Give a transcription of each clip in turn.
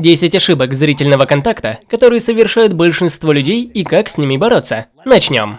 10 ошибок зрительного контакта, которые совершают большинство людей и как с ними бороться. Начнем.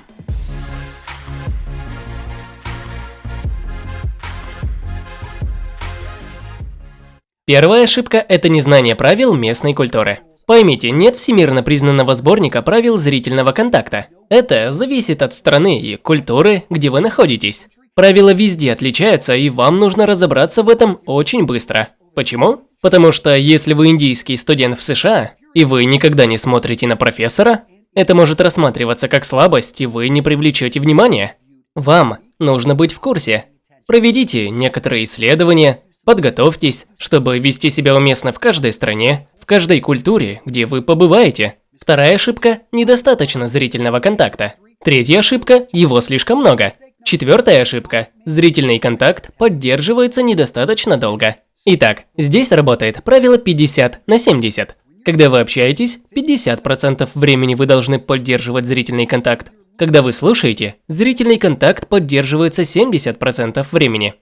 Первая ошибка – это незнание правил местной культуры. Поймите, нет всемирно признанного сборника правил зрительного контакта. Это зависит от страны и культуры, где вы находитесь. Правила везде отличаются, и вам нужно разобраться в этом очень быстро. Почему? Потому что если вы индийский студент в США, и вы никогда не смотрите на профессора, это может рассматриваться как слабость, и вы не привлечете внимания. Вам нужно быть в курсе. Проведите некоторые исследования, подготовьтесь, чтобы вести себя уместно в каждой стране, в каждой культуре, где вы побываете. Вторая ошибка – недостаточно зрительного контакта. Третья ошибка – его слишком много. Четвертая ошибка – зрительный контакт поддерживается недостаточно долго. Итак, здесь работает правило 50 на 70. Когда вы общаетесь, 50% времени вы должны поддерживать зрительный контакт. Когда вы слушаете, зрительный контакт поддерживается 70% времени.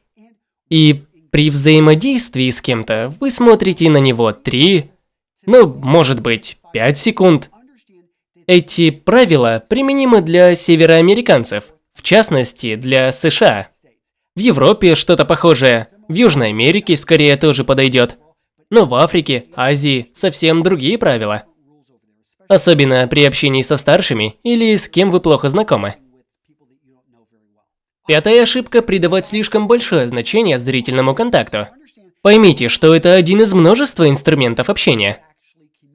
И при взаимодействии с кем-то вы смотрите на него 3, ну, может быть, 5 секунд. Эти правила применимы для североамериканцев, в частности, для США. В Европе что-то похожее, в Южной Америке скорее тоже подойдет. Но в Африке, Азии совсем другие правила. Особенно при общении со старшими или с кем вы плохо знакомы. Пятая ошибка – придавать слишком большое значение зрительному контакту. Поймите, что это один из множества инструментов общения.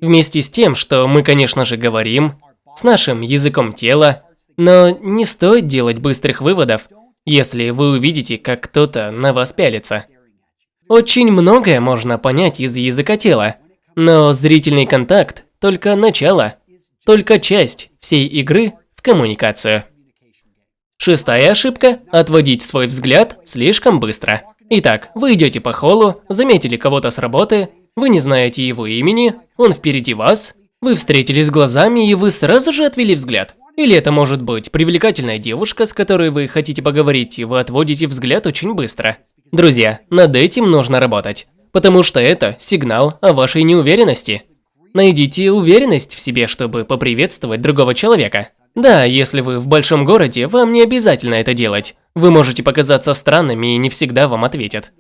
Вместе с тем, что мы, конечно же, говорим, с нашим языком тела, но не стоит делать быстрых выводов, если вы увидите, как кто-то на вас пялится. Очень многое можно понять из языка тела, но зрительный контакт – только начало, только часть всей игры в коммуникацию. Шестая ошибка – отводить свой взгляд слишком быстро. Итак, вы идете по холлу, заметили кого-то с работы, вы не знаете его имени, он впереди вас, вы встретились глазами и вы сразу же отвели взгляд. Или это может быть привлекательная девушка, с которой вы хотите поговорить, и вы отводите взгляд очень быстро. Друзья, над этим нужно работать, потому что это сигнал о вашей неуверенности. Найдите уверенность в себе, чтобы поприветствовать другого человека. Да, если вы в большом городе, вам не обязательно это делать. Вы можете показаться странными и не всегда вам ответят.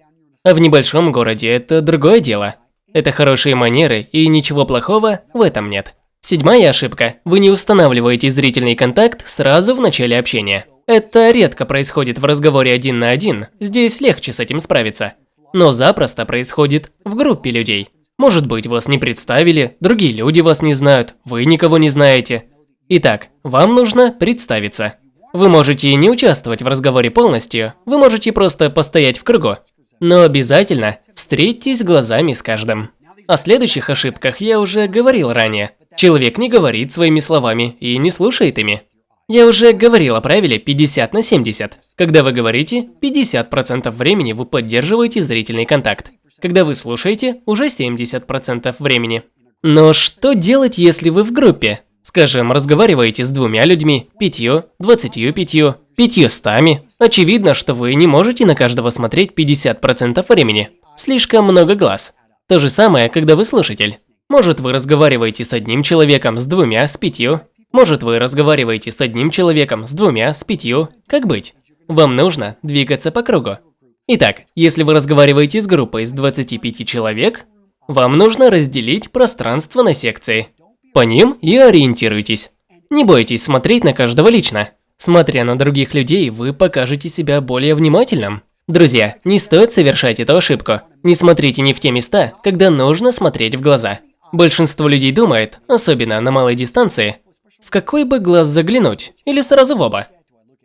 А в небольшом городе это другое дело. Это хорошие манеры, и ничего плохого в этом нет. Седьмая ошибка. Вы не устанавливаете зрительный контакт сразу в начале общения. Это редко происходит в разговоре один на один, здесь легче с этим справиться. Но запросто происходит в группе людей. Может быть, вас не представили, другие люди вас не знают, вы никого не знаете. Итак, вам нужно представиться. Вы можете не участвовать в разговоре полностью, вы можете просто постоять в кругу. Но обязательно встретитесь глазами с каждым. О следующих ошибках я уже говорил ранее. Человек не говорит своими словами и не слушает ими. Я уже говорил о правиле 50 на 70. Когда вы говорите, 50% времени вы поддерживаете зрительный контакт. Когда вы слушаете, уже 70% времени. Но что делать, если вы в группе? Скажем, разговариваете с двумя людьми, пятью, двадцатью пятью, пятьюстами. Очевидно, что вы не можете на каждого смотреть 50% времени. Слишком много глаз. То же самое, когда вы слушатель. Может, вы разговариваете с одним человеком, с двумя, с пятью. Может, вы разговариваете с одним человеком, с двумя, с пятью. Как быть? Вам нужно двигаться по кругу. Итак, если вы разговариваете с группой из 25 человек, вам нужно разделить пространство на секции. По ним и ориентируйтесь. Не бойтесь смотреть на каждого лично. Смотря на других людей, вы покажете себя более внимательным. Друзья, не стоит совершать эту ошибку. Не смотрите не в те места, когда нужно смотреть в глаза. Большинство людей думает, особенно на малой дистанции, в какой бы глаз заглянуть, или сразу в оба.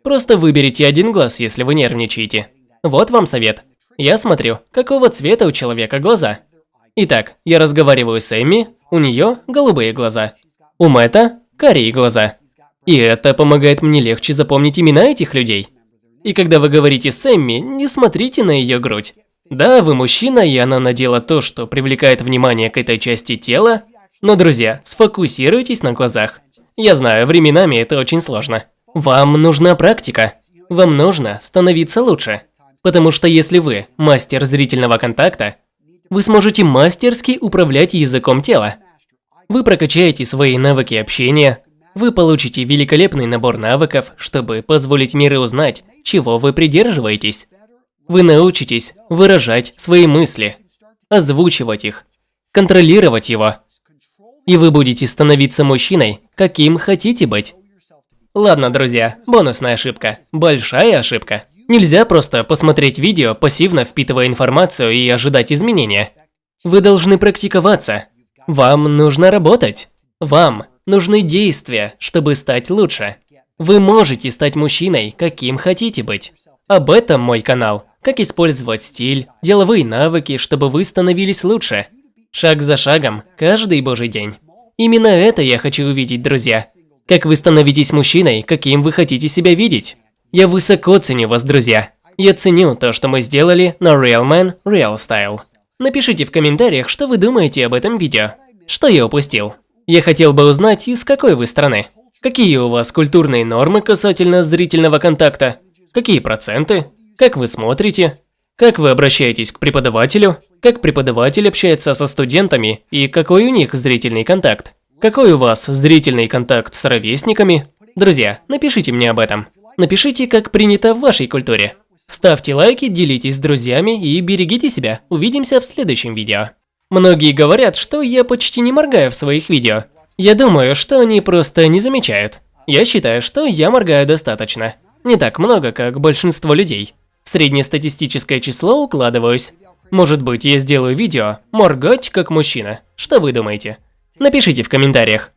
Просто выберите один глаз, если вы нервничаете. Вот вам совет. Я смотрю, какого цвета у человека глаза. Итак, я разговариваю с Эмми, у нее голубые глаза. У Мэтта карие глаза. И это помогает мне легче запомнить имена этих людей. И когда вы говорите с Эмми, не смотрите на ее грудь. Да, вы мужчина, и она надела то, что привлекает внимание к этой части тела, но, друзья, сфокусируйтесь на глазах. Я знаю, временами это очень сложно. Вам нужна практика. Вам нужно становиться лучше. Потому что если вы мастер зрительного контакта, Вы сможете мастерски управлять языком тела. Вы прокачаете свои навыки общения, вы получите великолепный набор навыков, чтобы позволить миру узнать, чего вы придерживаетесь. Вы научитесь выражать свои мысли, озвучивать их, контролировать его. И вы будете становиться мужчиной, каким хотите быть. Ладно, друзья, бонусная ошибка. Большая ошибка. Нельзя просто посмотреть видео, пассивно впитывая информацию и ожидать изменения. Вы должны практиковаться. Вам нужно работать. Вам нужны действия, чтобы стать лучше. Вы можете стать мужчиной, каким хотите быть. Об этом мой канал. Как использовать стиль, деловые навыки, чтобы вы становились лучше. Шаг за шагом, каждый божий день. Именно это я хочу увидеть, друзья. Как вы становитесь мужчиной, каким вы хотите себя видеть. Я высоко ценю вас, друзья. Я ценю то, что мы сделали на Real Man Real Style. Напишите в комментариях, что вы думаете об этом видео. Что я упустил? Я хотел бы узнать, из какой вы страны. Какие у вас культурные нормы касательно зрительного контакта? Какие проценты? Как вы смотрите? Как вы обращаетесь к преподавателю? Как преподаватель общается со студентами? И какой у них зрительный контакт? Какой у вас зрительный контакт с ровесниками? Друзья, напишите мне об этом. Напишите, как принято в вашей культуре. Ставьте лайки, делитесь с друзьями и берегите себя. Увидимся в следующем видео. Многие говорят, что я почти не моргаю в своих видео. Я думаю, что они просто не замечают. Я считаю, что я моргаю достаточно. Не так много, как большинство людей. В среднестатистическое число укладываюсь. Может быть, я сделаю видео «Моргать как мужчина». Что вы думаете? Напишите в комментариях.